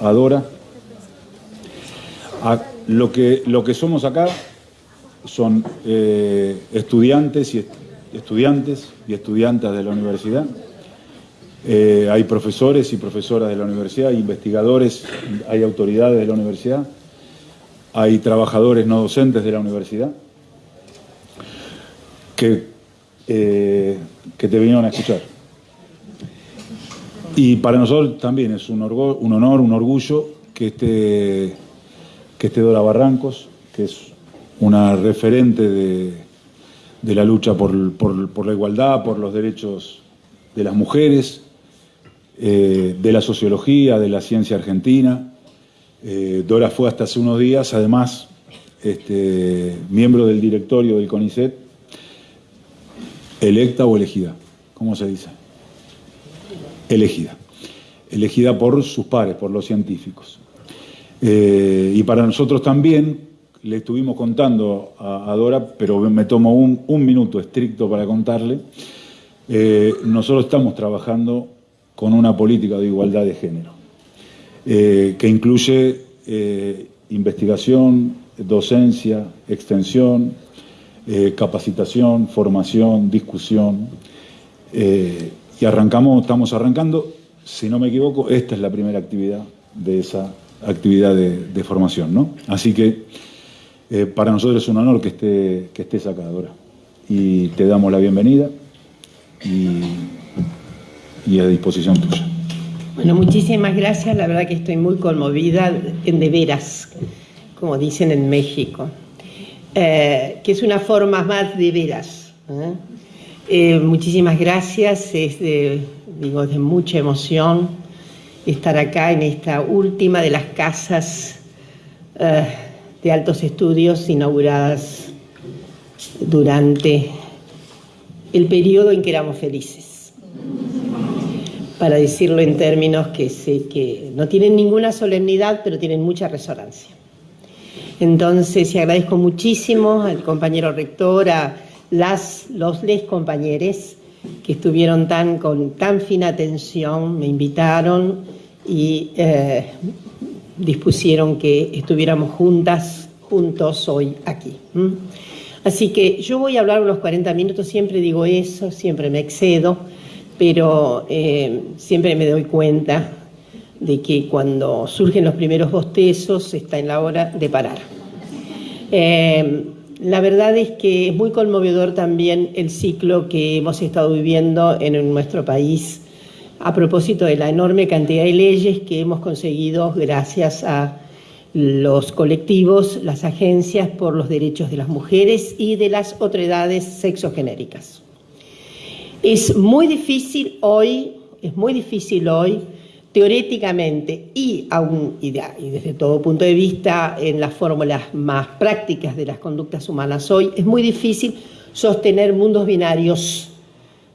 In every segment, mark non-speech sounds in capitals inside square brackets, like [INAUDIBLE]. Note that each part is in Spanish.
Adora. Lo, que, lo que somos acá son eh, estudiantes, y est- estudiantes y estudiantas de la universidad. Eh, hay profesores y profesoras de la universidad, hay investigadores, hay autoridades de la universidad, hay trabajadores no docentes de la universidad que, eh, que te vinieron a escuchar. Y para nosotros también es un, orgo- un honor, un orgullo que esté, que esté Dora Barrancos, que es una referente de, de la lucha por, por- por la igualdad, por los derechos de las mujeres, eh, de la sociología, de la ciencia argentina. Eh, Dora fue hasta hace unos días, además, este, miembro del directorio del CONICET, electa o elegida, ¿cómo se dice? Elegida. Elegida por sus pares, por los científicos. Eh, y para nosotros también, le estuvimos contando a, Dora, pero me tomo un, minuto estricto para contarle, eh, nosotros estamos trabajando con una política de igualdad de género, eh, que incluye investigación, docencia, extensión, capacitación, formación, discusión. Y arrancamos, estamos arrancando, si no me equivoco, esta es la primera actividad de esa actividad de, formación, ¿no? Así que eh, para nosotros es un honor que esté, que estés acá, Dora. Y te damos la bienvenida y, y a disposición tuya. Bueno, muchísimas gracias. La verdad que estoy muy conmovida en de veras, como dicen en México, Eh, que es una forma más de veras. ¿eh? Eh, muchísimas gracias. Es de, digo, de mucha emoción estar acá en esta última de las casas eh, de altos estudios inauguradas durante el periodo en que éramos felices para decirlo en términos que sé que no tienen ninguna solemnidad, pero tienen mucha resonancia. Entonces, y agradezco muchísimo al compañero rector, a las, los les compañeros que estuvieron tan, con tan fina atención, me invitaron y eh, dispusieron que estuviéramos juntas, juntos hoy aquí. Así que yo voy a hablar unos 40 minutos, siempre digo eso, siempre me excedo, pero eh, siempre me doy cuenta de que cuando surgen los primeros bostezos está en la hora de parar. Eh, la verdad es que es muy conmovedor también el ciclo que hemos estado viviendo en nuestro país a propósito de la enorme cantidad de leyes que hemos conseguido gracias a los colectivos, las agencias por los derechos de las mujeres y de las otredades sexogenéricas. Es muy difícil hoy, es muy difícil hoy, teóricamente y, aún, y, de- y desde todo punto de vista en las fórmulas más prácticas de las conductas humanas hoy, es muy difícil sostener mundos binarios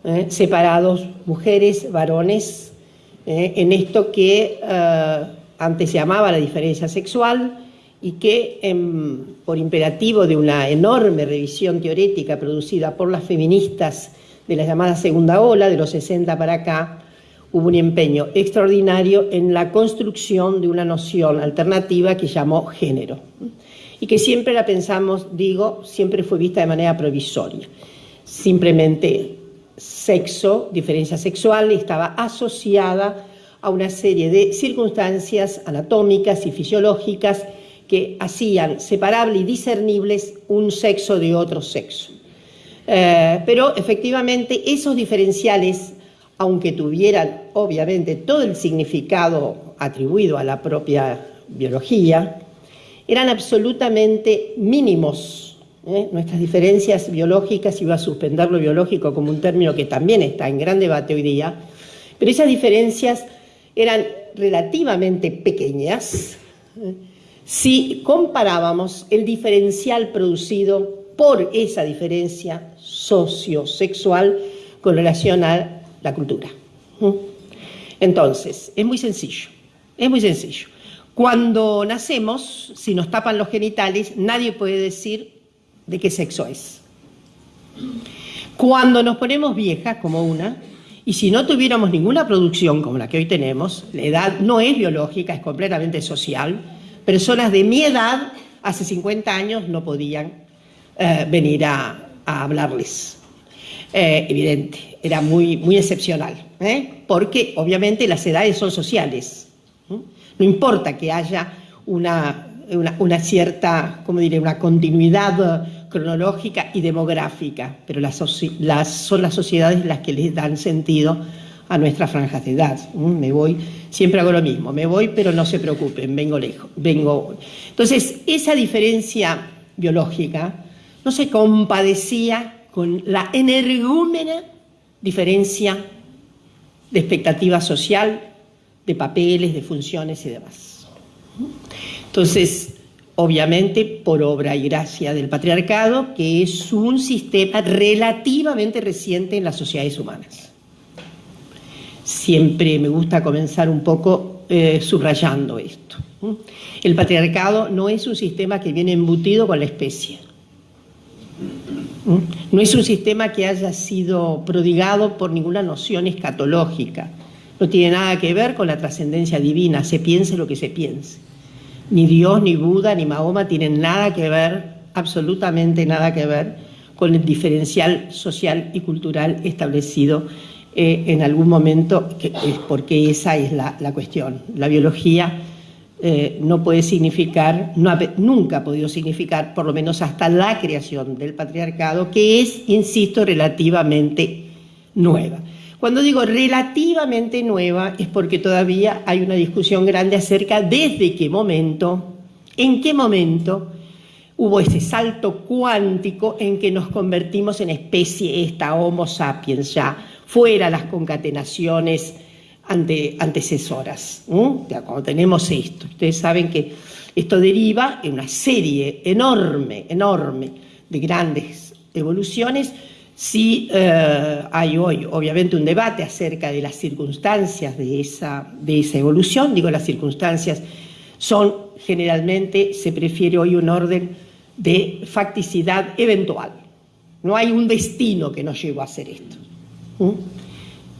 ¿eh? separados, mujeres, varones, ¿eh? en esto que eh, antes se llamaba la diferencia sexual y que em, por imperativo de una enorme revisión teorética producida por las feministas de la llamada segunda ola, de los 60 para acá, hubo un empeño extraordinario en la construcción de una noción alternativa que llamó género y que siempre la pensamos, digo, siempre fue vista de manera provisoria. Simplemente sexo, diferencia sexual, estaba asociada a una serie de circunstancias anatómicas y fisiológicas que hacían separable y discernibles un sexo de otro sexo. Eh, pero efectivamente esos diferenciales, aunque tuvieran obviamente todo el significado atribuido a la propia biología, eran absolutamente mínimos. ¿eh? Nuestras diferencias biológicas, iba a suspender lo biológico como un término que también está en gran debate hoy día, pero esas diferencias eran relativamente pequeñas ¿eh? si comparábamos el diferencial producido por esa diferencia sociosexual con relación a la cultura. ¿Mm? Entonces, es muy sencillo, es muy sencillo. Cuando nacemos, si nos tapan los genitales, nadie puede decir de qué sexo es. Cuando nos ponemos viejas, como una, Y si no tuviéramos ninguna producción como la que hoy tenemos, la edad no es biológica, es completamente social, personas de mi edad hace 50 años no podían eh, venir a, hablarles. Eh, evidente, era muy, muy excepcional, ¿eh? porque obviamente las edades son sociales. No importa que haya una, una, cierta, ¿cómo diré?, una continuidad cronológica y demográfica, pero las, las, son las sociedades las que les dan sentido a nuestras franjas de edad. Me voy, siempre hago lo mismo, me voy, pero no se preocupen, vengo lejos, vengo. Entonces, esa diferencia biológica no se compadecía con la energúmena diferencia de expectativa social, de papeles, de funciones y demás. Entonces, obviamente por obra y gracia del patriarcado, que es un sistema relativamente reciente en las sociedades humanas. Siempre me gusta comenzar un poco eh, subrayando esto. El patriarcado no es un sistema que viene embutido con la especie. No es un sistema que haya sido prodigado por ninguna noción escatológica. No tiene nada que ver con la trascendencia divina, se piense lo que se piense. Ni Dios, ni Buda, ni Mahoma tienen nada que ver, absolutamente nada que ver, con el diferencial social y cultural establecido eh, en algún momento, porque esa es la, cuestión. La biología eh, no puede significar, nunca ha podido significar, por lo menos hasta la creación del patriarcado, que es, insisto, relativamente nueva. Cuando digo relativamente nueva es porque todavía hay una discusión grande acerca desde qué momento, en qué momento hubo ese salto cuántico en que nos convertimos en especie esta Homo sapiens ya, fuera las concatenaciones antecesoras. cuando tenemos esto, ustedes saben que esto deriva en una serie enorme, enorme de grandes evoluciones Sí eh, hay hoy, obviamente, un debate acerca de las circunstancias de esa, de esa evolución. Digo, las circunstancias son generalmente, se prefiere hoy un orden de facticidad eventual. No hay un destino que nos llevó a hacer esto.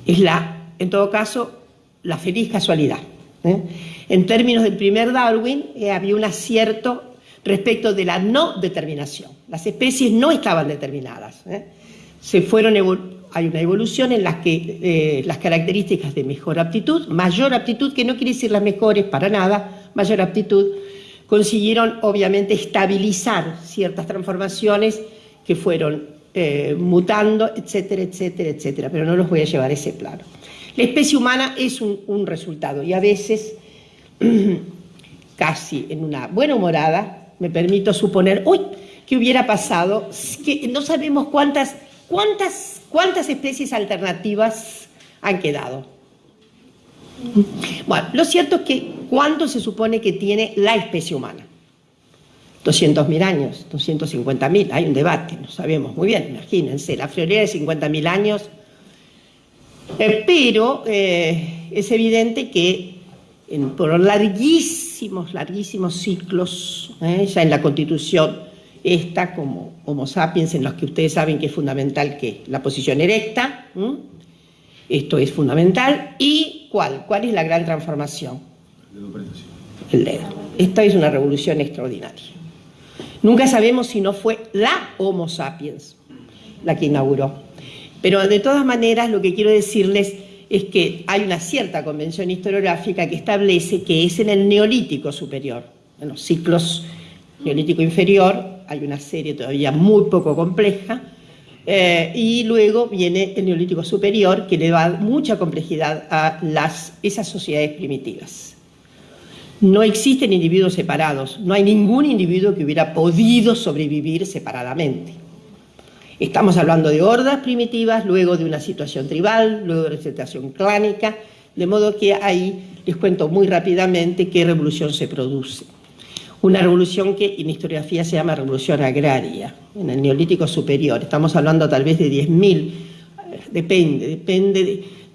Es la, en todo caso, la feliz casualidad. ¿eh? En términos del primer Darwin, eh, había un acierto respecto de la no determinación. Las especies no estaban determinadas se fueron hay una evolución en la que eh, las características de mejor aptitud, mayor aptitud, que no quiere decir las mejores para nada, mayor aptitud, consiguieron obviamente estabilizar ciertas transformaciones que fueron eh, mutando, etcétera, etcétera, etcétera, pero no los voy a llevar a ese plano. La especie humana es un, resultado y a veces, [CLEARS THROAT] casi en una buena humorada, me permito suponer, uy, ¿qué hubiera pasado? Que no sabemos cuántas ¿Cuántas, cuántas especies alternativas han quedado? Bueno, lo cierto es que ¿cuánto se supone que tiene la especie humana? 200.000 años, 250.000, hay un debate, no sabemos muy bien, imagínense, la friolera de 50.000 años, eh, pero eh, es evidente que por larguísimos, larguísimos ciclos, eh, ya en la Constitución esta como Homo sapiens, en los que ustedes saben que es fundamental que la posición erecta, esto es fundamental, y ¿cuál? ¿Cuál es la gran transformación? El dedo. Esta es una revolución extraordinaria. Nunca sabemos si no fue la Homo sapiens la que inauguró. Pero de todas maneras lo que quiero decirles es que hay una cierta convención historiográfica que establece que es en el neolítico superior, en los ciclos neolítico inferior, hay una serie todavía muy poco compleja, eh, y luego viene el neolítico superior, que le da mucha complejidad a esas sociedades primitivas. No existen individuos separados, no hay ningún individuo que hubiera podido sobrevivir separadamente. Estamos hablando de hordas primitivas, luego de una situación tribal, luego de una situación clánica, de modo que ahí les cuento muy rápidamente qué revolución se produce una revolución que en historiografía se llama revolución agraria, en el neolítico superior. Estamos hablando tal vez de 10.000, depende, depende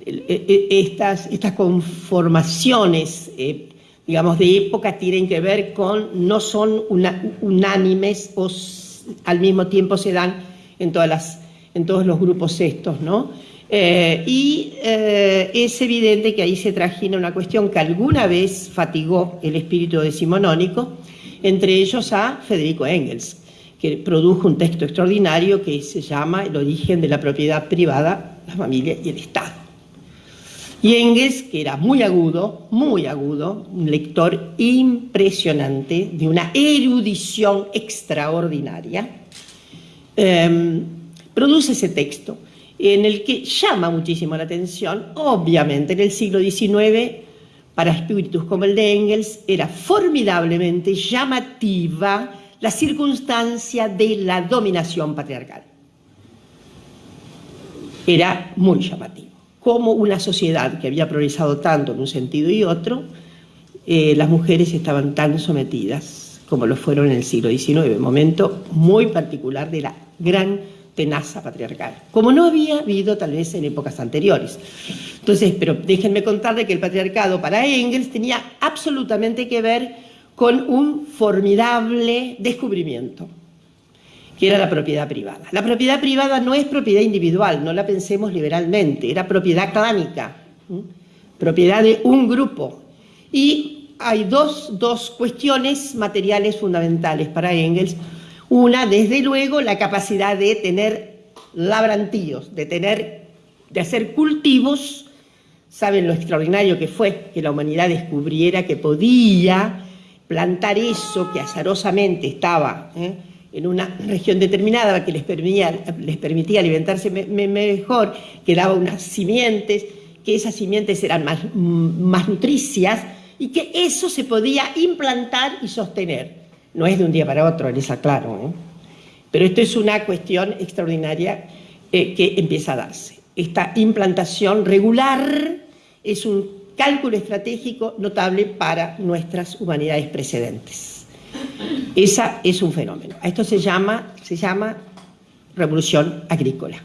de, estas, estas conformaciones, eh, digamos, de época tienen que ver con, no son unánimes o al mismo tiempo se dan en, todas las, en todos los grupos estos, ¿no? Eh, y eh, es evidente que ahí se trajina una cuestión que alguna vez fatigó el espíritu decimonónico, entre ellos a Federico Engels, que produjo un texto extraordinario que se llama El origen de la propiedad privada, la familia y el Estado. Y Engels, que era muy agudo, muy agudo, un lector impresionante, de una erudición extraordinaria, em, produce ese texto en el que llama muchísimo la atención, obviamente en el siglo XIX, para espíritus como el de Engels, era formidablemente llamativa la circunstancia de la dominación patriarcal. Era muy llamativo. Como una sociedad que había progresado tanto en un sentido y otro, eh, las mujeres estaban tan sometidas como lo fueron en el siglo XIX, momento muy particular de la gran tenaza patriarcal, como no había habido tal vez en épocas anteriores. Entonces, pero déjenme contarle que el patriarcado para Engels tenía absolutamente que ver con un formidable descubrimiento, que era la propiedad privada. La propiedad privada no es propiedad individual, no la pensemos liberalmente, era propiedad clánica, propiedad de un grupo. Y hay dos, dos cuestiones materiales fundamentales para Engels, una, desde luego, la capacidad de tener labrantíos, de tener, de hacer cultivos. Saben lo extraordinario que fue que la humanidad descubriera que podía plantar eso que azarosamente estaba ¿eh? en una región determinada que les permitía, alimentarse mejor, que daba unas simientes, que esas simientes eran más, más nutricias y que eso se podía implantar y sostener. No es de un día para otro, les aclaro. ¿eh? Pero esto es una cuestión extraordinaria eh, que empieza a darse. Esta implantación regular es un cálculo estratégico notable para nuestras humanidades precedentes. Esa es un fenómeno. Esto se llama, se llama revolución agrícola.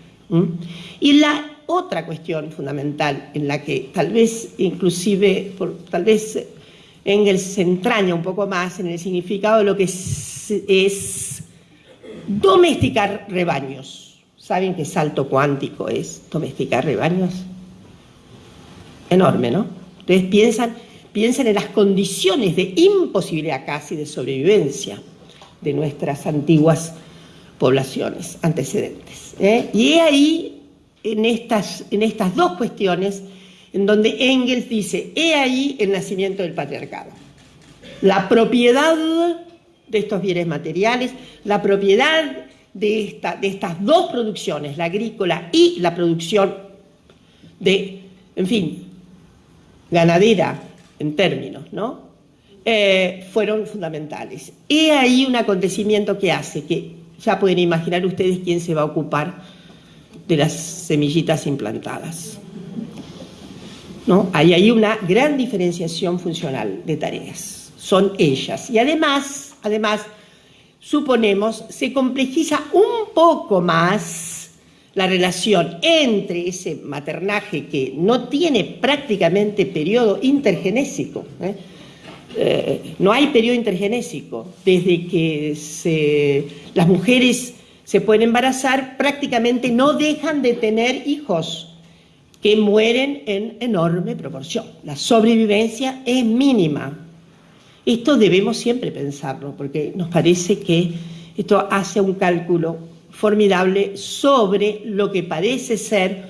Y la otra cuestión fundamental en la que tal vez inclusive, tal vez Engels se entraña un poco más en el significado de lo que es, domesticar rebaños. ¿Saben qué salto cuántico es domesticar rebaños? Enorme, ¿no? Entonces piensan, piensan en las condiciones de imposibilidad casi de sobrevivencia de nuestras antiguas poblaciones antecedentes. ¿eh? Y ahí, en estas, en estas dos cuestiones, en donde Engels dice, he ahí el nacimiento del patriarcado. La propiedad de estos bienes materiales, la propiedad de, esta, de estas dos producciones, la agrícola y la producción de, en fin, ganadera en términos, ¿no? Eh, fueron fundamentales. He ahí un acontecimiento que hace que ya pueden imaginar ustedes quién se va a ocupar de las semillitas implantadas. ¿no? Hay ahí una gran diferenciación funcional de tareas. Son ellas. Y además, además, suponemos, se complejiza un poco más la relación entre ese maternaje que no tiene prácticamente periodo intergenésico. ¿eh? Eh, no hay periodo intergenésico. Desde que las mujeres se pueden embarazar, prácticamente no dejan de tener hijos que mueren en enorme proporción. La sobrevivencia es mínima. Esto debemos siempre pensarlo, porque nos parece que esto hace un cálculo formidable sobre lo que parece ser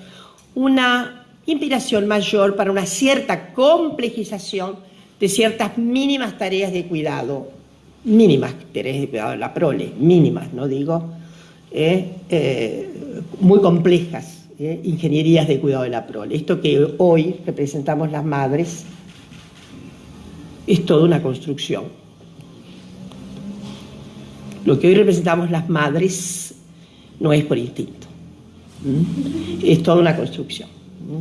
una inspiración mayor para una cierta complejización de ciertas mínimas tareas de cuidado, mínimas tareas de cuidado la prole, mínimas, no digo, muy complejas ¿eh? ingenierías de cuidado de la prole. Esto que hoy representamos las madres es toda una construcción. Lo que hoy representamos las madres no es por instinto, es toda una construcción.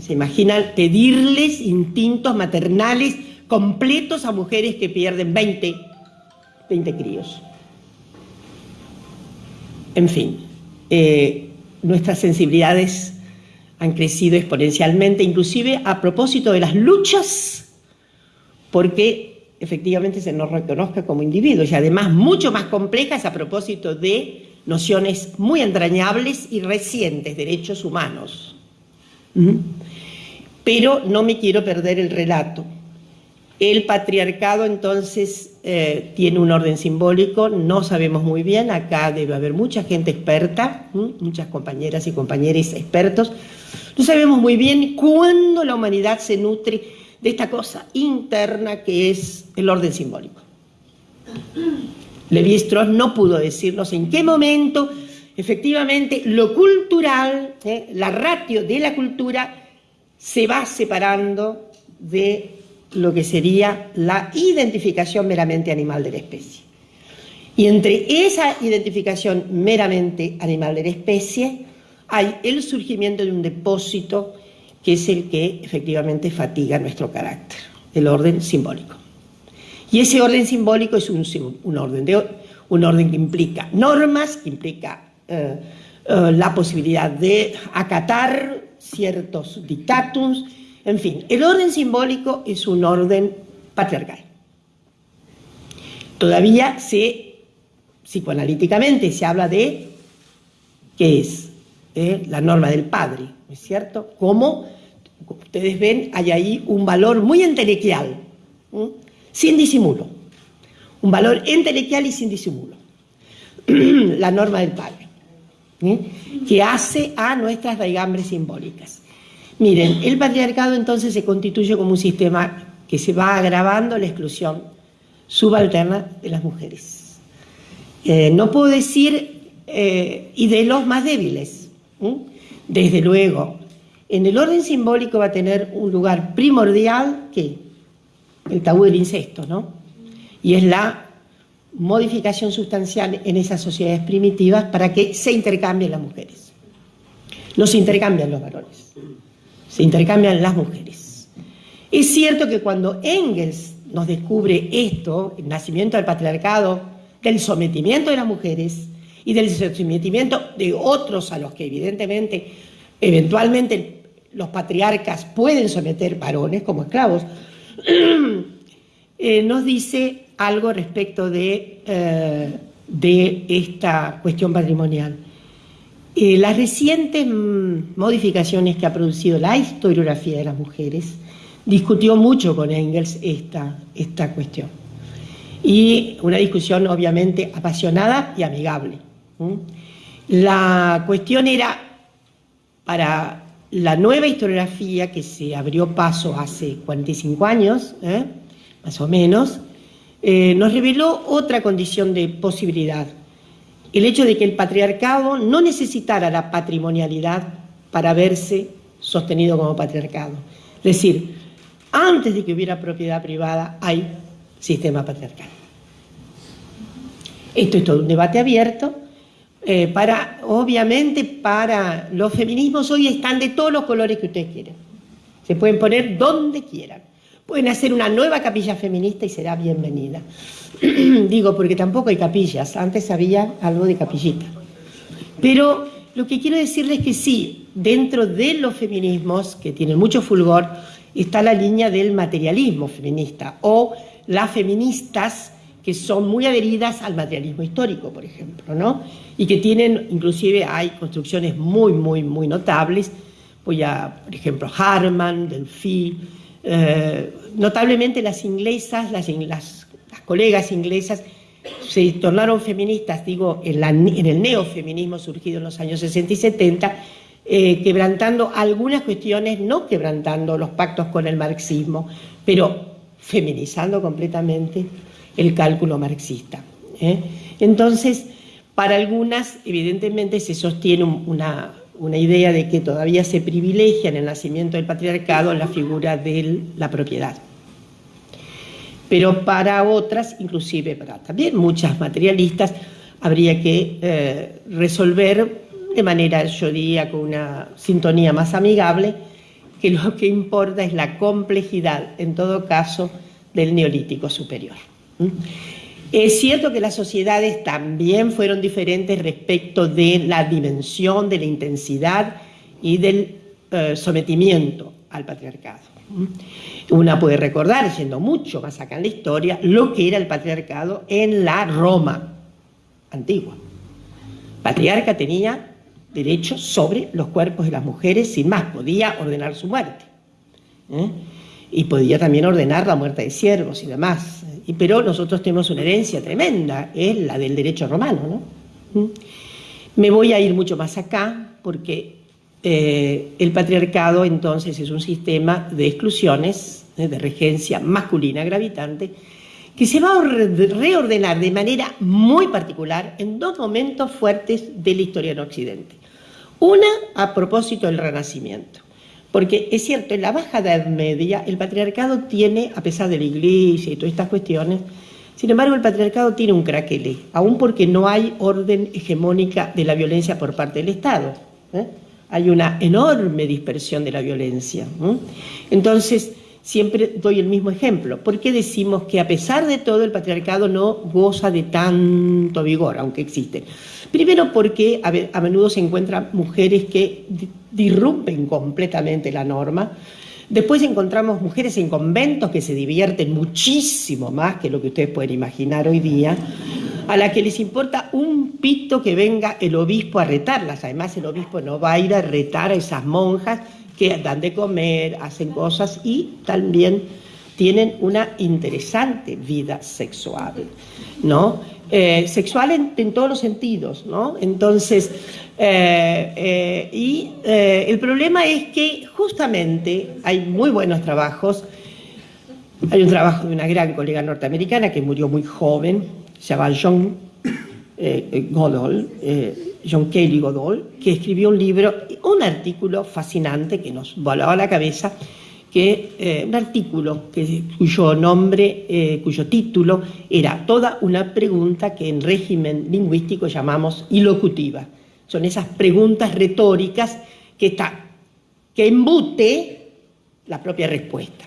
¿Se imaginan pedirles instintos maternales completos a mujeres que pierden 20, 20 críos? En fin, eh, nuestras sensibilidades han crecido exponencialmente, inclusive a propósito de las luchas, porque efectivamente se nos reconozca como individuos y además mucho más complejas a propósito de nociones muy entrañables y recientes, derechos humanos. Pero no me quiero perder el relato. El patriarcado entonces eh, tiene un orden simbólico, no sabemos muy bien, acá debe haber mucha gente experta, muchas compañeras y compañeros expertos, no sabemos muy bien cuándo la humanidad se nutre de esta cosa interna que es el orden simbólico. Levi Strauss no pudo decirnos en qué momento efectivamente lo cultural, ¿eh? la ratio de la cultura, se va separando de lo que sería la identificación meramente animal de la especie. Y entre esa identificación meramente animal de la especie hay el surgimiento de un depósito que es el que efectivamente fatiga nuestro carácter, el orden simbólico. Y ese orden simbólico es un, orden, de, un orden que implica normas, que implica eh, eh, la posibilidad de acatar ciertos dictatums, en fin, el orden simbólico es un orden patriarcal. Todavía se, psicoanalíticamente, se habla de qué es ¿Eh? la norma del padre, ¿no es cierto? Como ustedes ven, hay ahí un valor muy entelequial, sin disimulo. Un valor entelequial y sin disimulo. [CLEARS THROAT] la norma del padre, que hace a nuestras raigambres simbólicas. Miren, el patriarcado entonces se constituye como un sistema que se va agravando la exclusión subalterna de las mujeres. Eh, no puedo decir, eh, y de los más débiles, desde luego. En el orden simbólico va a tener un lugar primordial que el tabú del incesto, ¿no? Y es la modificación sustancial en esas sociedades primitivas para que se intercambien las mujeres. No se intercambian los varones se intercambian las mujeres. Es cierto que cuando Engels nos descubre esto, el nacimiento del patriarcado, del sometimiento de las mujeres y del sometimiento de otros a los que evidentemente, eventualmente los patriarcas pueden someter varones como esclavos, [CLEARS THROAT] eh, nos dice algo respecto de, eh, de esta cuestión patrimonial. Eh, las recientes mm, modificaciones que ha producido la historiografía de las mujeres discutió mucho con Engels esta, esta cuestión. Y una discusión obviamente apasionada y amigable. La cuestión era, para la nueva historiografía que se abrió paso hace 45 años, ¿eh? más o menos, eh, nos reveló otra condición de posibilidad el hecho de que el patriarcado no necesitara la patrimonialidad para verse sostenido como patriarcado. Es decir, antes de que hubiera propiedad privada hay sistema patriarcal. Esto es todo un debate abierto. Eh, para, obviamente, para los feminismos hoy están de todos los colores que ustedes quieran. Se pueden poner donde quieran. Pueden hacer una nueva capilla feminista y será bienvenida. [CLEARS THROAT] Digo, porque tampoco hay capillas, antes había algo de capillita. Pero lo que quiero decirles es que sí, dentro de los feminismos, que tienen mucho fulgor, está la línea del materialismo feminista, o las feministas que son muy adheridas al materialismo histórico, por ejemplo, ¿no? Y que tienen, inclusive hay construcciones muy, muy, muy notables, voy a, por ejemplo, Harman, Delphi, eh, notablemente las inglesas, las, colegas inglesas, se tornaron feministas, digo, en, el neofeminismo surgido en los años 60 y 70, eh, quebrantando algunas cuestiones, no quebrantando los pactos con el marxismo, pero feminizando completamente el cálculo marxista. ¿eh? Entonces, para algunas, evidentemente, se sostiene una, una idea de que todavía se privilegia en el nacimiento del patriarcado la figura de la propiedad. Pero para otras, inclusive para también muchas materialistas, habría que eh, resolver de manera, yo diría, con una sintonía más amigable, que lo que importa es la complejidad, en todo caso, del neolítico superior. Es cierto que las sociedades también fueron diferentes respecto de la dimensión, de la intensidad y del eh, sometimiento al patriarcado. Una puede recordar, siendo mucho más acá en la historia, lo que era el patriarcado en la Roma antigua. patriarca tenía derechos sobre los cuerpos de las mujeres, sin más, podía ordenar su muerte. ¿eh? Y podía también ordenar la muerte de siervos y demás. pero nosotros tenemos una herencia tremenda, es la del derecho romano. ¿no? ¿Mm? Me voy a ir mucho más acá, porque eh, el patriarcado entonces es un sistema de exclusiones, ¿eh? de regencia masculina gravitante, que se va a reordenar de manera muy particular en dos momentos fuertes de la historia en Occidente. Una a propósito del Renacimiento. Porque es cierto, en la Baja Edad Media el patriarcado tiene, a pesar de la iglesia y todas estas cuestiones, sin embargo el patriarcado tiene un craquele, aún porque no hay orden hegemónica de la violencia por parte del Estado. ¿eh? Hay una enorme dispersión de la violencia. Entonces, siempre doy el mismo ejemplo. ¿Por qué decimos que a pesar de todo el patriarcado no goza de tanto vigor, aunque existe? Primero porque a menudo se encuentran mujeres que disrumpen completamente la norma. Después encontramos mujeres en conventos que se divierten muchísimo más que lo que ustedes pueden imaginar hoy día, a las que les importa un pito que venga el obispo a retarlas. Además, el obispo no va a ir a retar a esas monjas que dan de comer, hacen cosas y también tienen una interesante vida sexual, ¿no? Eh, sexual en, todos los sentidos, ¿no? Entonces, eh, eh, y el problema es que justamente hay muy buenos trabajos, hay un trabajo de una gran colega norteamericana que murió muy joven, se llama John Godol, John Kelly Godol, que escribió un libro, un artículo fascinante que nos volaba la cabeza, que eh, un artículo cuyo nombre, eh, cuyo título era toda una pregunta que en régimen lingüístico llamamos ilocutiva. Son esas preguntas retóricas que, está, que embute la propia respuesta.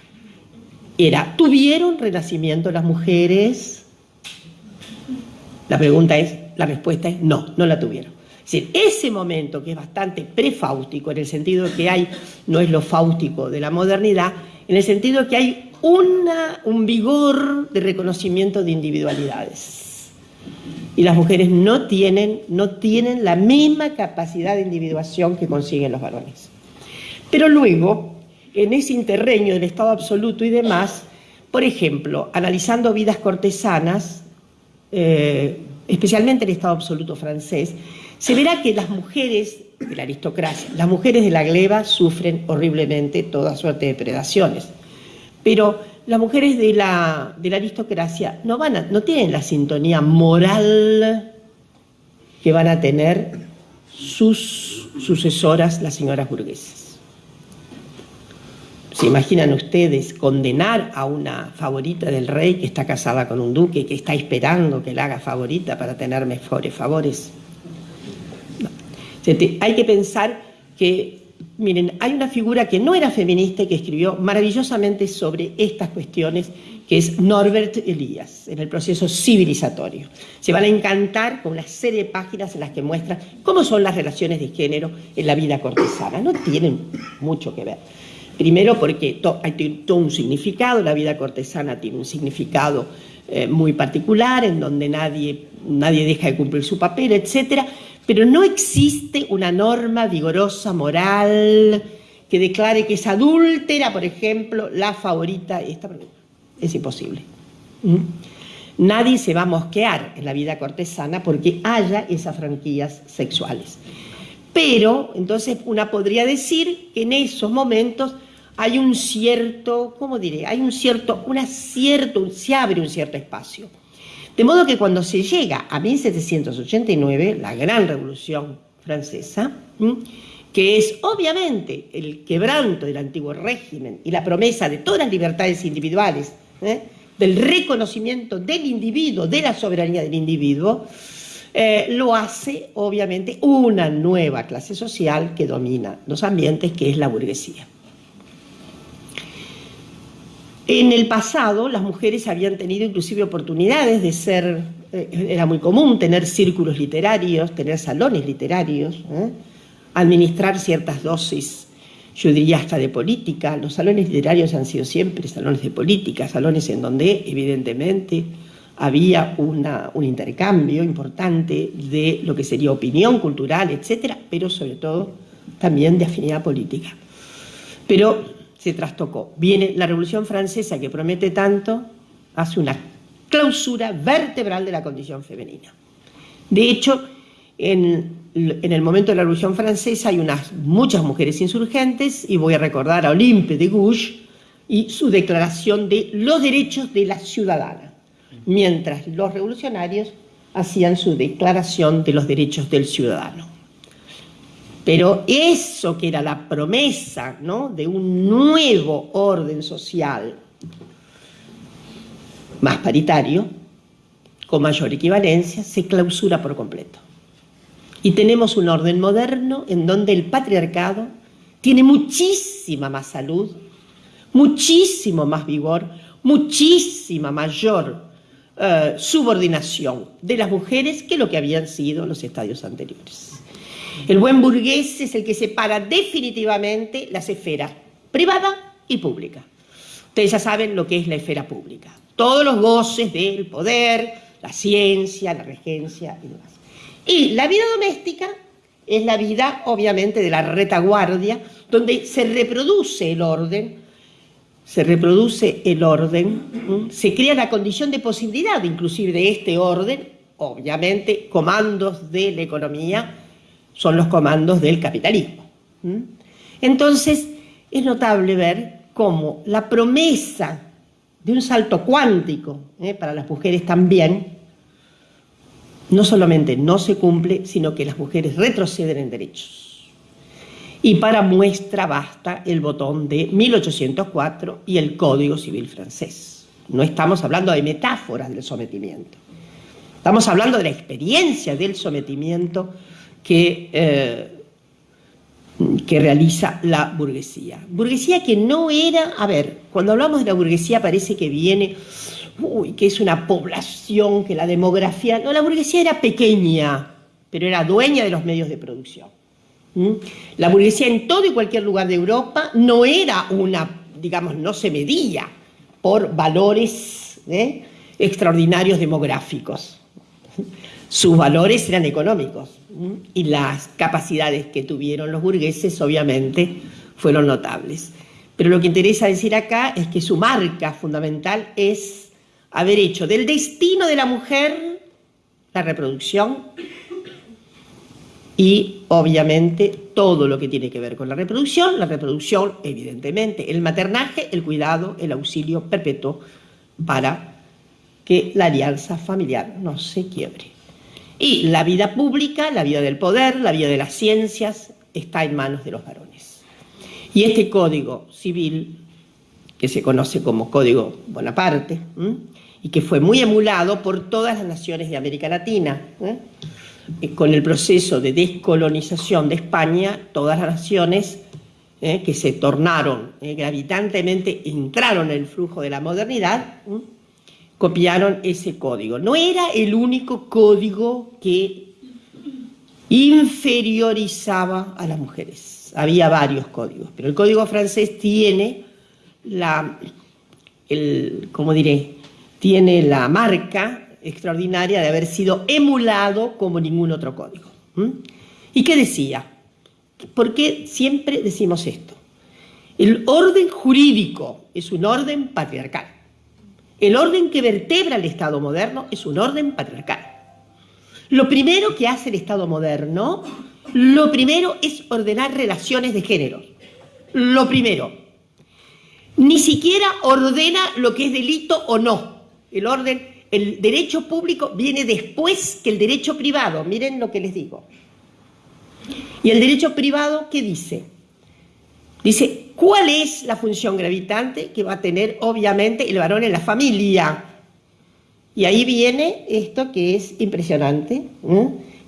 Era, ¿tuvieron renacimiento las mujeres? La pregunta es, la respuesta es no, no la tuvieron. Es decir, ese momento que es bastante prefáustico, en el sentido que hay, no es lo fáustico de la modernidad, en el sentido que hay una, un vigor de reconocimiento de individualidades. Y las mujeres no tienen, no tienen la misma capacidad de individuación que consiguen los varones. Pero luego, en ese interreño del Estado absoluto y demás, por ejemplo, analizando vidas cortesanas, eh, especialmente el Estado absoluto francés, se verá que las mujeres de la aristocracia, las mujeres de la gleba sufren horriblemente toda suerte de predaciones. Pero las mujeres de la, de la aristocracia no, van no tienen la sintonía moral que van a tener sus sucesoras, las señoras burguesas. ¿Se imaginan ustedes condenar a una favorita del rey que está casada con un duque, que está esperando que la haga favorita para tener mejores favores? Hay que pensar que, miren, hay una figura que no era feminista y que escribió maravillosamente sobre estas cuestiones, que es Norbert Elias, en el proceso civilizatorio. Se van a encantar con una serie de páginas en las que muestra cómo son las relaciones de género en la vida cortesana. No tienen mucho que ver. Primero porque hay todo un significado, la vida cortesana tiene un significado eh, muy particular, en donde nadie, nadie deja de cumplir su papel, etcétera pero no existe una norma vigorosa moral que declare que es adúltera, por ejemplo, la favorita. Esta es imposible. ¿Mm? Nadie se va a mosquear en la vida cortesana porque haya esas franquías sexuales. Pero, entonces, una podría decir que en esos momentos hay un cierto, ¿cómo diré? Hay un cierto, una cierto, se abre un cierto espacio. De modo que cuando se llega a 1789, la gran revolución francesa, que es obviamente el quebranto del antiguo régimen y la promesa de todas las libertades individuales, ¿eh? del reconocimiento del individuo, de la soberanía del individuo, eh, lo hace obviamente una nueva clase social que domina los ambientes, que es la burguesía. En el pasado las mujeres habían tenido inclusive oportunidades de ser, eh, era muy común tener círculos literarios, tener salones literarios, ¿eh? administrar ciertas dosis, yo diría hasta de política. Los salones literarios han sido siempre salones de política, salones en donde evidentemente había un intercambio importante de lo que sería opinión cultural, etcétera, pero sobre todo también de afinidad política. Pero se trastocó. Viene la Revolución Francesa que promete tanto, hace una clausura vertebral de la condición femenina. De hecho, en, el momento de la Revolución Francesa hay unas, muchas mujeres insurgentes y voy a recordar a Olympe de Gouges y su declaración de los derechos de la ciudadana, mientras los revolucionarios hacían su declaración de los derechos del ciudadano. Pero eso que era la promesa ¿no? de un nuevo orden social más paritario, con mayor equivalencia, se clausura por completo. Y tenemos un orden moderno en donde el patriarcado tiene muchísima más salud, muchísimo más vigor, muchísima mayor eh, subordinación de las mujeres que lo que habían sido los estadios anteriores. El buen burgués es el que separa definitivamente las esferas privada y pública. Ustedes ya saben lo que es la esfera pública. Todos los goces del poder, la ciencia, la regencia y demás. Y la vida doméstica es la vida, obviamente, de la retaguardia, donde se reproduce el orden, se reproduce el orden, se crea la condición de posibilidad, inclusive, de este orden, obviamente, comandos de la economía son los comandos del capitalismo. Entonces, es notable ver cómo la promesa de un salto cuántico, ¿eh? para las mujeres también, no solamente no se cumple, sino que las mujeres retroceden en derechos. Y para muestra basta el botón de 1804 y el Código Civil francés. No estamos hablando de metáforas del sometimiento. Estamos hablando de la experiencia del sometimiento que, eh, que realiza la burguesía. Burguesía que no era, a ver, cuando hablamos de la burguesía parece que viene uy, que es una población, que la demografía... No, la burguesía era pequeña, pero era dueña de los medios de producción. La burguesía en todo y cualquier lugar de Europa no era una, digamos, no se medía por valores ¿eh? extraordinarios demográficos. Sus valores eran económicos y las capacidades que tuvieron los burgueses obviamente fueron notables. Pero lo que interesa decir acá es que su marca fundamental es haber hecho del destino de la mujer la reproducción y obviamente todo lo que tiene que ver con la reproducción, la reproducción evidentemente, el maternaje, el cuidado, el auxilio perpetuo para que la alianza familiar no se quiebre. Y la vida pública, la vida del poder, la vida de las ciencias está en manos de los varones. Y este código civil, que se conoce como Código Bonaparte, y que fue muy emulado por todas las naciones de América Latina. ¿eh? Con el proceso de descolonización de España, todas las naciones ¿eh? que se tornaron ¿eh? gravitantemente, entraron en el flujo de la modernidad, copiaron ese código. No era el único código que inferiorizaba a las mujeres. Había varios códigos, pero el código francés tiene la, el, ¿cómo diré?, tiene la marca extraordinaria de haber sido emulado como ningún otro código. ¿Y qué decía? ¿Por qué siempre decimos esto? El orden jurídico es un orden patriarcal. El orden que vertebra el Estado moderno es un orden patriarcal. Lo primero que hace el Estado moderno, lo primero es ordenar relaciones de género. Lo primero. Ni siquiera ordena lo que es delito o no. El orden, el derecho público viene después que el derecho privado. Miren lo que les digo. Y el derecho privado, ¿qué dice? Dice, ¿cuál es la función gravitante que va a tener, obviamente, el varón en la familia? Y ahí viene esto que es impresionante,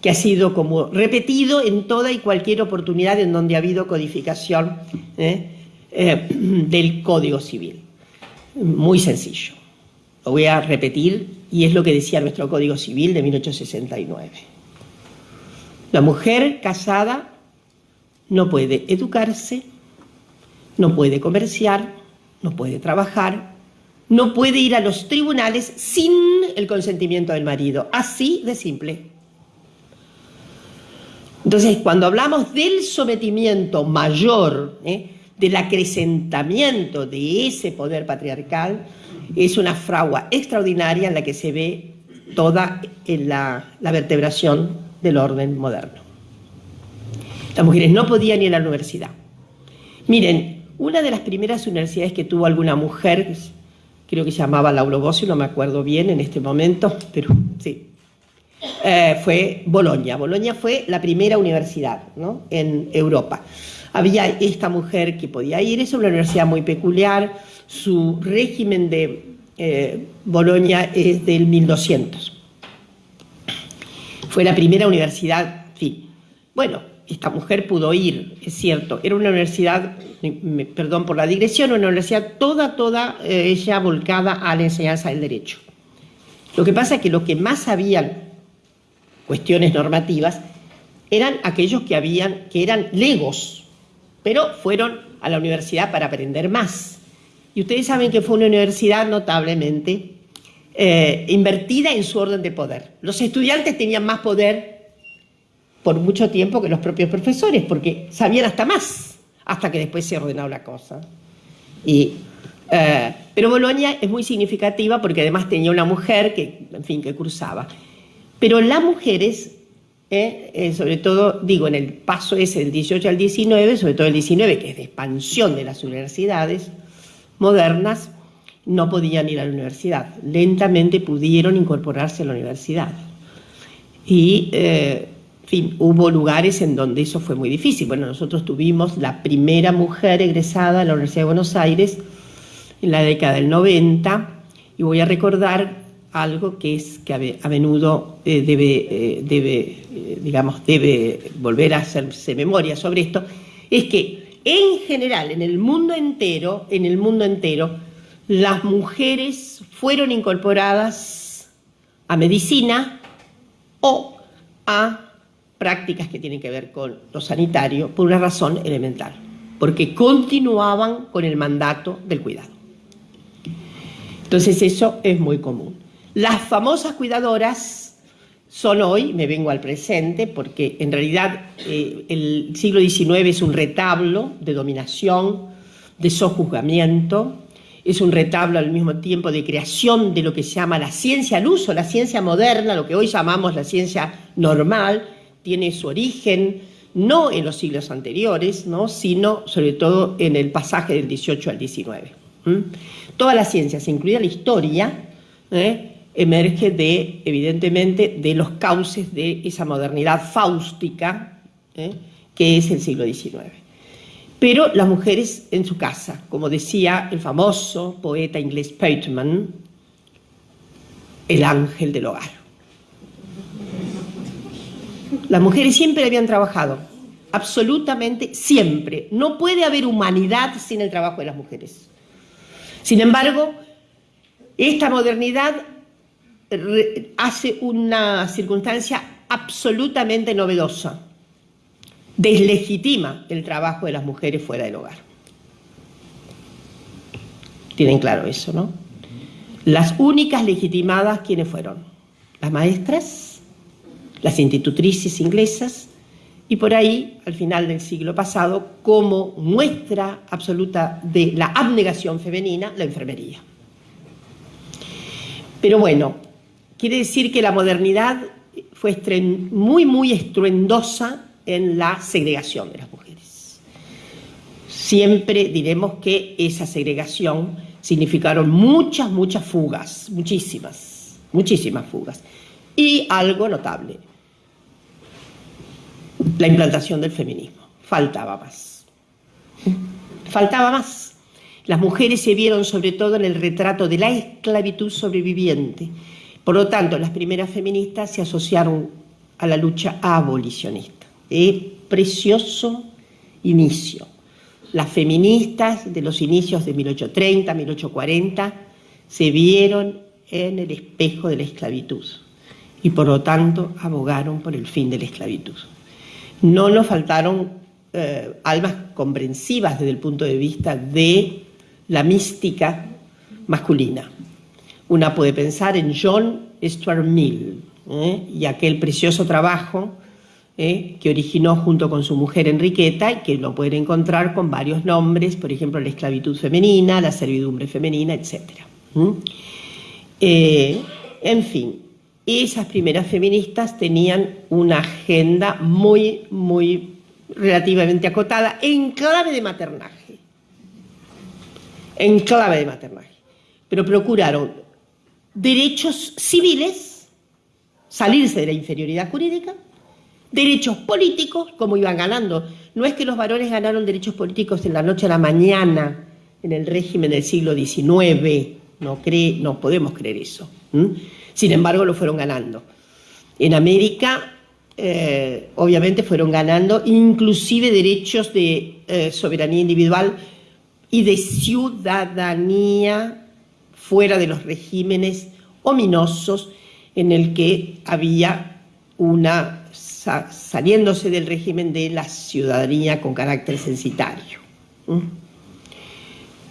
que ha sido como repetido en toda y cualquier oportunidad en donde ha habido codificación ¿eh? Eh, [CLEARS THROAT] del Código Civil. Muy sencillo. Lo voy a repetir y es lo que decía nuestro Código Civil de 1869. La mujer casada no puede educarse, no puede comerciar, no puede trabajar, no puede ir a los tribunales sin el consentimiento del marido. Así de simple. Entonces, cuando hablamos del sometimiento mayor, ¿eh? del acrecentamiento de ese poder patriarcal, es una fragua extraordinaria en la que se ve toda la, la vertebración del orden moderno. Las mujeres no podían ir a la universidad. Miren, una de las primeras universidades que tuvo alguna mujer, creo que se llamaba Lauro Bossi, no me acuerdo bien en este momento, pero sí, eh, fue Bolonia. Bolonia fue la primera universidad ¿no? en Europa. Había esta mujer que podía ir, es una universidad muy peculiar, su régimen de eh, Bolonia es del 1200. Fue la primera universidad, sí. Bueno, esta mujer pudo ir, es cierto, era una universidad, perdón por la digresión, una universidad toda, toda eh, ella volcada a la enseñanza del derecho. Lo que pasa es que los que más sabían cuestiones normativas eran aquellos que, habían, que eran legos, pero fueron a la universidad para aprender más. Y ustedes saben que fue una universidad notablemente eh, invertida en su orden de poder. Los estudiantes tenían más poder por mucho tiempo que los propios profesores, porque sabían hasta más, hasta que después se ordenó la cosa. Y, eh, pero Bolonia es muy significativa porque además tenía una mujer que, en fin, que cursaba. Pero las mujeres, eh, eh, sobre todo, digo, en el paso ese del 18 al 19, sobre todo el 19, que es de expansión de las universidades modernas, no podían ir a la universidad. Lentamente pudieron incorporarse a la universidad. Y fin, hubo lugares en donde eso fue muy difícil. Bueno, nosotros tuvimos la primera mujer egresada a la Universidad de Buenos Aires en la década del 90 y voy a recordar algo que es que a menudo eh, debe, eh, debe eh, digamos, debe volver a hacerse memoria sobre esto, es que en general, en el mundo entero, en el mundo entero, las mujeres fueron incorporadas a medicina o a prácticas que tienen que ver con lo sanitario por una razón elemental, porque continuaban con el mandato del cuidado. Entonces eso es muy común. Las famosas cuidadoras son hoy, me vengo al presente, porque en realidad eh, el siglo XIX es un retablo de dominación, de sojuzgamiento, es un retablo al mismo tiempo de creación de lo que se llama la ciencia al uso, la ciencia moderna, lo que hoy llamamos la ciencia normal, tiene su origen no en los siglos anteriores, ¿no? sino sobre todo en el pasaje del 18 al 19. Todas las ciencias, incluida la historia, ¿eh? emerge de, evidentemente, de los cauces de esa modernidad fáustica ¿eh? que es el siglo XIX. Pero las mujeres en su casa, como decía el famoso poeta inglés Pateman, el ángel del hogar. Las mujeres siempre habían trabajado, absolutamente siempre. No puede haber humanidad sin el trabajo de las mujeres. Sin embargo, esta modernidad hace una circunstancia absolutamente novedosa. Deslegitima el trabajo de las mujeres fuera del hogar. Tienen claro eso, ¿no? Las únicas legitimadas, ¿quiénes fueron? Las maestras, las institutrices inglesas, y por ahí, al final del siglo pasado, como muestra absoluta de la abnegación femenina, la enfermería. Pero bueno, quiere decir que la modernidad fue muy, muy estruendosa en la segregación de las mujeres. Siempre diremos que esa segregación significaron muchas, muchas fugas, muchísimas, muchísimas fugas. Y algo notable, la implantación del feminismo. Faltaba más. Faltaba más. Las mujeres se vieron sobre todo en el retrato de la esclavitud sobreviviente. Por lo tanto, las primeras feministas se asociaron a la lucha abolicionista. Eh, precioso inicio. Las feministas de los inicios de 1830, 1840, se vieron en el espejo de la esclavitud y por lo tanto abogaron por el fin de la esclavitud. No nos faltaron eh, almas comprensivas desde el punto de vista de la mística masculina. Una puede pensar en John Stuart Mill ¿eh? y aquel precioso trabajo ¿eh? que originó junto con su mujer Enriqueta y que lo pueden encontrar con varios nombres, por ejemplo, la esclavitud femenina, la servidumbre femenina, etc. En fin, esas primeras feministas tenían una agenda muy, muy relativamente acotada en clave de maternaje. En clave de maternaje. Pero procuraron derechos civiles, salirse de la inferioridad jurídica, derechos políticos, como iban ganando. No es que los varones ganaron derechos políticos en la noche a la mañana, en el régimen del siglo XIX, no, no podemos creer eso. Sin embargo, lo fueron ganando. En América, eh, obviamente, fueron ganando inclusive derechos de eh, soberanía individual y de ciudadanía fuera de los regímenes ominosos en el que había una, saliéndose del régimen de la ciudadanía con carácter censitario,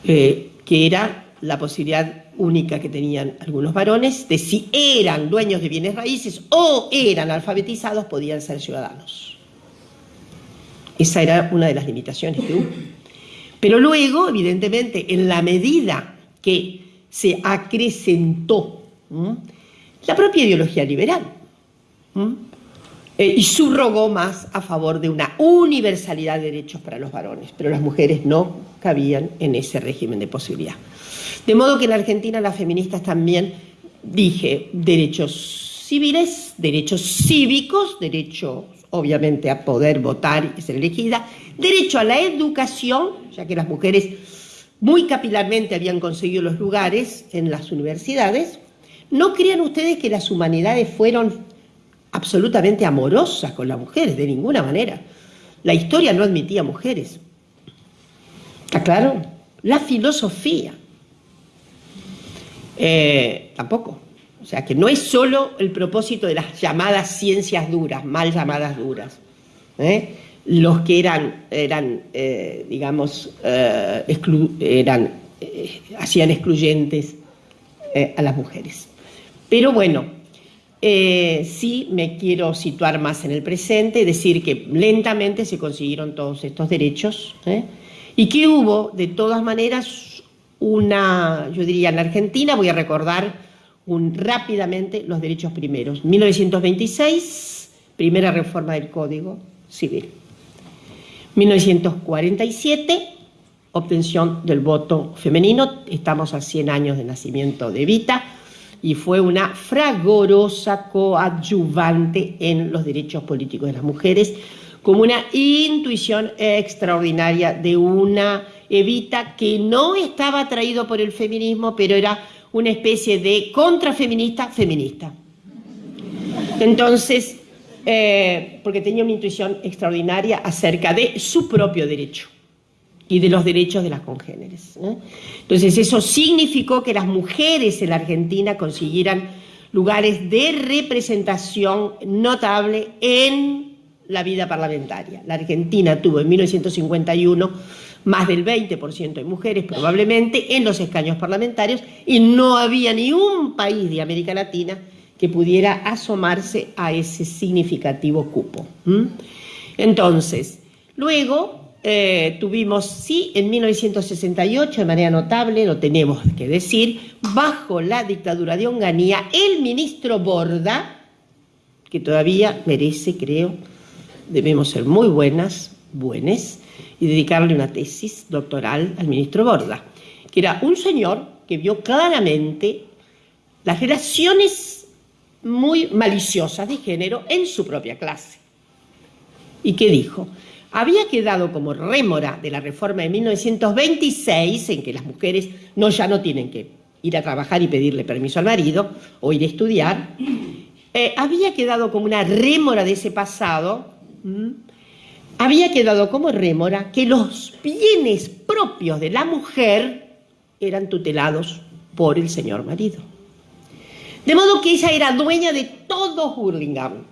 eh, que era la posibilidad única que tenían algunos varones de si eran dueños de bienes raíces o eran alfabetizados, podían ser ciudadanos. Esa era una de las limitaciones que hubo. Pero luego, evidentemente, en la medida que se acrecentó la propia ideología liberal eh, y subrogó más a favor de una universalidad de derechos para los varones, pero las mujeres no cabían en ese régimen de posibilidad. De modo que en Argentina las feministas también, dije, derechos civiles, derechos cívicos, derecho obviamente a poder votar y ser elegida, derecho a la educación, ya que las mujeres muy capilarmente habían conseguido los lugares en las universidades, ¿no crean ustedes que las humanidades fueron absolutamente amorosas con las mujeres? De ninguna manera. La historia no admitía mujeres. ¿Está claro? La filosofía. Eh, tampoco. O sea, que no es solo el propósito de las llamadas ciencias duras, mal llamadas duras. ¿eh? los que eran, eran eh, digamos, eran, hacían excluyentes a las mujeres. Pero bueno, sí me quiero situar más en el presente, decir que lentamente se consiguieron todos estos derechos y que hubo, de todas maneras, una, yo diría, en Argentina, voy a recordar rápidamente los derechos primeros. 1926, primera reforma del Código Civil. 1947, obtención del voto femenino, estamos a 100 años de nacimiento de Evita, y fue una fragorosa coadyuvante en los derechos políticos de las mujeres, como una intuición extraordinaria de una Evita que no estaba atraído por el feminismo, pero era una especie de contrafeminista feminista. Entonces, eh, porque tenía una intuición extraordinaria acerca de su propio derecho y de los derechos de las congéneres. Entonces eso significó que las mujeres en la Argentina consiguieran lugares de representación notable en la vida parlamentaria. La Argentina tuvo en 1951 más del 20% de mujeres probablemente en los escaños parlamentarios y no había ni un país de América Latina que pudiera asomarse a ese significativo cupo. Entonces, luego eh, tuvimos, sí, en 1968, de manera notable, lo tenemos que decir, bajo la dictadura de Onganía, el ministro Borda, que todavía merece, creo, debemos ser muy buenas, buenas, y dedicarle una tesis doctoral al ministro Borda, que era un señor que vio claramente las relaciones muy maliciosas de género en su propia clase. ¿Y qué dijo? Había quedado como rémora de la reforma de 1926, en que las mujeres no, ya no tienen que ir a trabajar y pedirle permiso al marido o ir a estudiar, eh, había quedado como una rémora de ese pasado, había quedado como rémora que los bienes propios de la mujer eran tutelados por el señor marido. De modo que ella era dueña de todo Hurlingham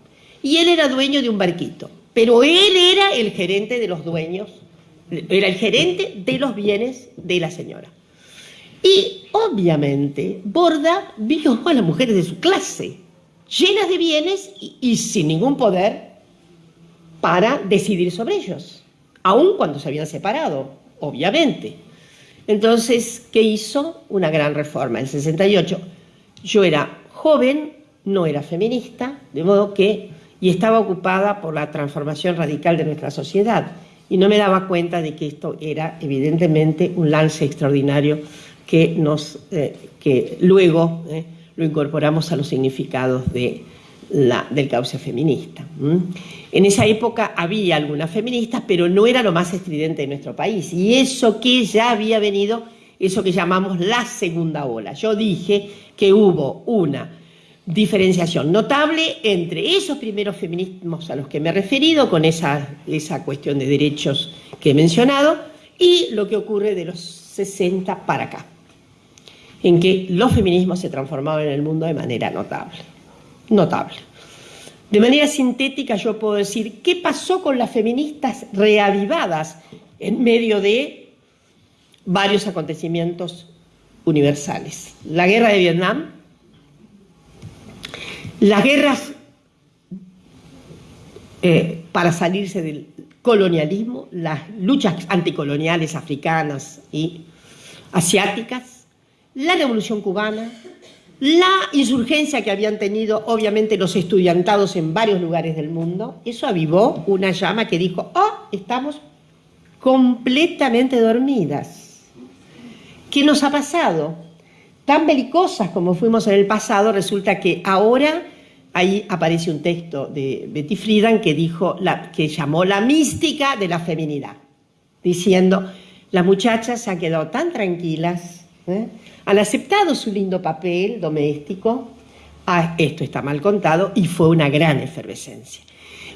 y él era dueño de un barquito. Pero él era el gerente de los dueños, era el gerente de los bienes de la señora. Y obviamente Borda vio a las mujeres de su clase, llenas de bienes y, sin ningún poder para decidir sobre ellos, aun cuando se habían separado, obviamente. Entonces, ¿qué hizo? Una gran reforma. En el 68 yo era joven, no era feminista, de modo que, y estaba ocupada por la transformación radical de nuestra sociedad, y no me daba cuenta de que esto era evidentemente un lance extraordinario que, nos, eh, que luego eh, lo incorporamos a los significados de la, del cauce feminista. En esa época había algunas feministas, pero no era lo más estridente de nuestro país. Y eso que ya había venido, eso que llamamos la segunda ola. Yo dije que hubo una diferenciación notable entre esos primeros feminismos a los que me he referido, con esa, esa cuestión de derechos que he mencionado, y lo que ocurre de los 60 para acá, en que los feminismos se transformaban en el mundo de manera notable. Notable. De manera sintética yo puedo decir, ¿qué pasó con las feministas reavivadas en medio de varios acontecimientos universales? La guerra de Vietnam, las guerras eh, para salirse del colonialismo, las luchas anticoloniales africanas y asiáticas, la revolución cubana, la insurgencia que habían tenido obviamente los estudiantados en varios lugares del mundo, eso avivó una llama que dijo, oh, estamos completamente dormidas. ¿Qué nos ha pasado? tan belicosas como fuimos en el pasado, resulta que ahora ahí aparece un texto de Betty Friedan que, dijo, que llamó la mística de la feminidad, diciendo, las muchachas se han quedado tan tranquilas, ¿eh? Han aceptado su lindo papel doméstico, ah, esto está mal contado, y fue una gran efervescencia.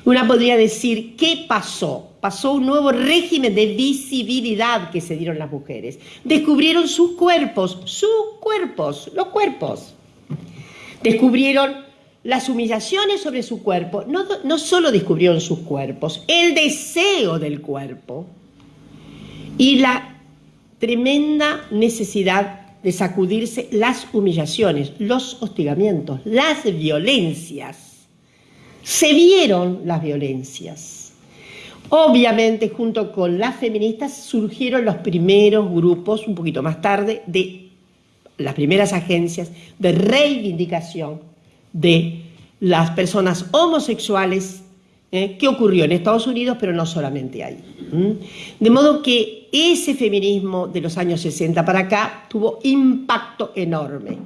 Una podría decir, ¿qué pasó? Pasó un nuevo régimen de visibilidad que se dieron las mujeres. Descubrieron sus cuerpos, sus cuerpos, los cuerpos. Descubrieron las humillaciones sobre su cuerpo. No, no solo descubrieron sus cuerpos, el deseo del cuerpo y la tremenda necesidad de sacudirse las humillaciones, los hostigamientos, las violencias se vieron las violencias. Obviamente, junto con las feministas surgieron los primeros grupos, un poquito más tarde, de las primeras agencias de reivindicación de las personas homosexuales ¿eh? que ocurrió en Estados Unidos, pero no solamente ahí. De modo que ese feminismo de los años 60 para acá tuvo impacto enorme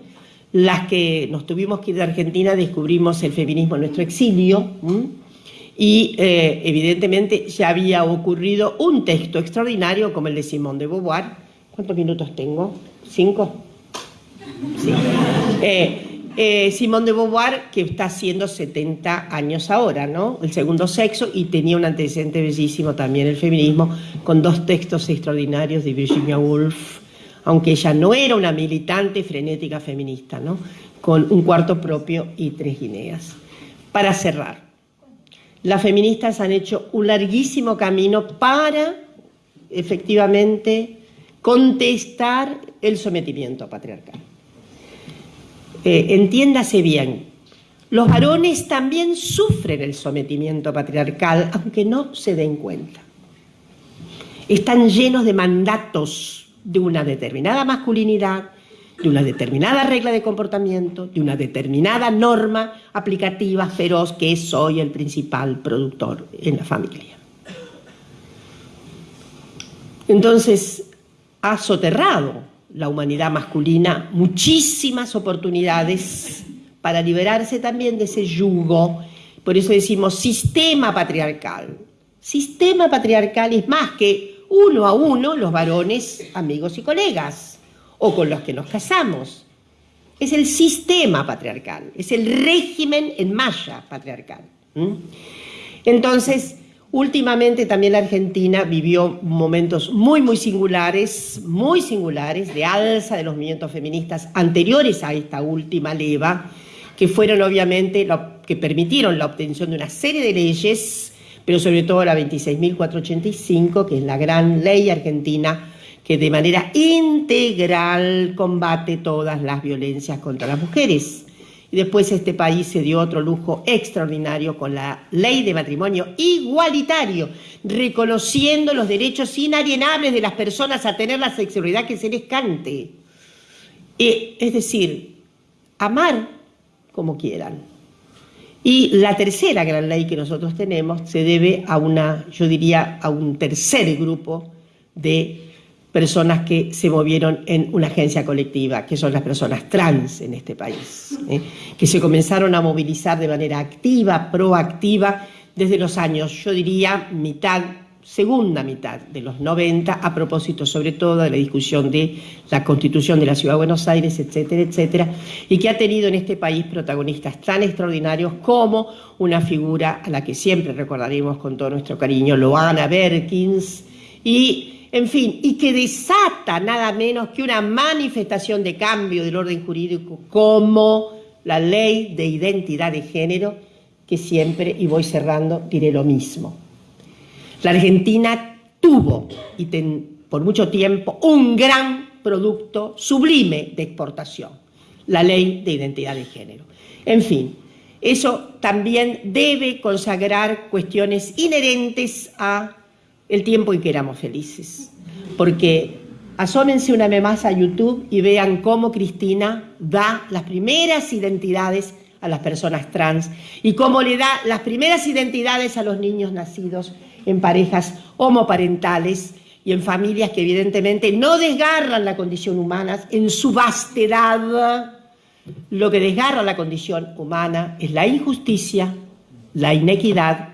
las que nos tuvimos que ir de Argentina descubrimos el feminismo en nuestro exilio y eh, evidentemente ya había ocurrido un texto extraordinario como el de Simone de Beauvoir. ¿Cuántos minutos tengo? ¿Cinco? Sí. Eh, eh, Simone de Beauvoir, que está haciendo 70 años ahora, ¿no? El segundo sexo, y tenía un antecedente bellísimo también el feminismo, con dos textos extraordinarios de Virginia Woolf, aunque ella no era una militante frenética feminista, ¿no? con un cuarto propio y tres guineas. Para cerrar, las feministas han hecho un larguísimo camino para efectivamente contestar el sometimiento patriarcal. Eh, entiéndase bien, los varones también sufren el sometimiento patriarcal, aunque no se den cuenta. Están llenos de mandatos de una determinada masculinidad, de una determinada regla de comportamiento, de una determinada norma aplicativa feroz que soy el principal productor en la familia. Entonces, ha soterrado la humanidad masculina muchísimas oportunidades para liberarse también de ese yugo. Por eso decimos sistema patriarcal. Sistema patriarcal es más que uno a uno los varones, amigos y colegas, o con los que nos casamos. Es el sistema patriarcal, es el régimen en malla patriarcal. Entonces, últimamente también la Argentina vivió momentos muy, muy singulares, muy singulares, de alza de los movimientos feministas anteriores a esta última leva, que fueron obviamente lo que permitieron la obtención de una serie de leyes pero sobre todo la 26.485, que es la gran ley argentina que de manera integral combate todas las violencias contra las mujeres. Y después este país se dio otro lujo extraordinario con la ley de matrimonio igualitario, reconociendo los derechos inalienables de las personas a tener la sexualidad que se les cante. Eh, es decir, amar como quieran. Y la tercera gran ley que nosotros tenemos se debe a una, yo diría, a un tercer grupo de personas que se movieron en una agencia colectiva, que son las personas trans en este país, ¿eh? que se comenzaron a movilizar de manera activa, proactiva, desde los años, yo diría, mitad, segunda mitad de los 90, a propósito sobre todo de la discusión de la constitución de la Ciudad de Buenos Aires, etcétera, etcétera, y que ha tenido en este país protagonistas tan extraordinarios como una figura a la que siempre recordaremos con todo nuestro cariño, Loana Berkins, y en fin, y que desata nada menos que una manifestación de cambio del orden jurídico como la ley de identidad de género, que siempre, y voy cerrando, diré lo mismo. La Argentina tuvo, y por mucho tiempo, un gran producto sublime de exportación, la ley de identidad de género. En fin, eso también debe consagrar cuestiones inherentes a el tiempo en que éramos felices. Porque asómense una vez más a YouTube y vean cómo Cristina da las primeras identidades a las personas trans y cómo le da las primeras identidades a los niños nacidos en parejas homoparentales y en familias que evidentemente no desgarran la condición humana en su vastedad. Lo que desgarra la condición humana es la injusticia, la inequidad,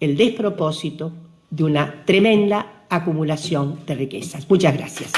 el despropósito, de una tremenda acumulación de riquezas. Muchas gracias.